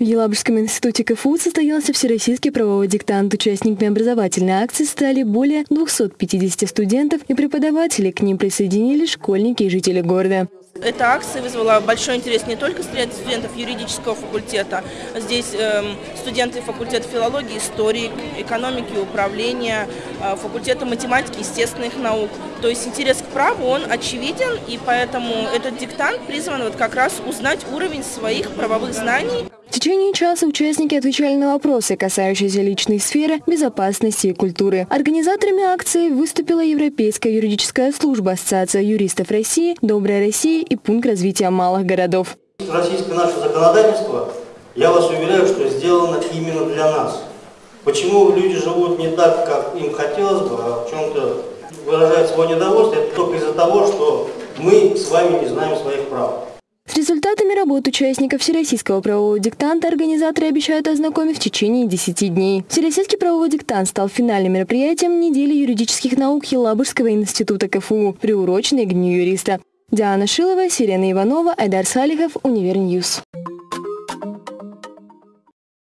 В Елабужском институте КФУ состоялся всероссийский правовой диктант. Участниками образовательной акции стали более 250 студентов и преподавателей. К ним присоединились школьники и жители города. Эта акция вызвала большой интерес не только среди студентов юридического факультета. Здесь э, студенты факультета филологии, истории, экономики, управления, э, факультета математики, естественных наук. То есть интерес к праву, он очевиден, и поэтому этот диктант призван вот как раз узнать уровень своих правовых знаний. Течение часа участники отвечали на вопросы, касающиеся личной сферы, безопасности и культуры. Организаторами акции выступила Европейская юридическая служба, Ассоциация юристов России, Добрая Россия и Пункт развития малых городов. Российское наше законодательство, я вас уверяю, что сделано именно для нас. Почему люди живут не так, как им хотелось бы, а в чем-то выражают свое недовольство, это только из-за того, что мы с вами не знаем своих прав. Результатами работ участников Всероссийского правового диктанта организаторы обещают ознакомить в течение 10 дней. Всероссийский правовой диктант стал финальным мероприятием недели юридических наук Елабужского института КФУ, приуроченной к Дню юриста. Диана Шилова, Сирена Иванова, Айдар Салихов, Univer News.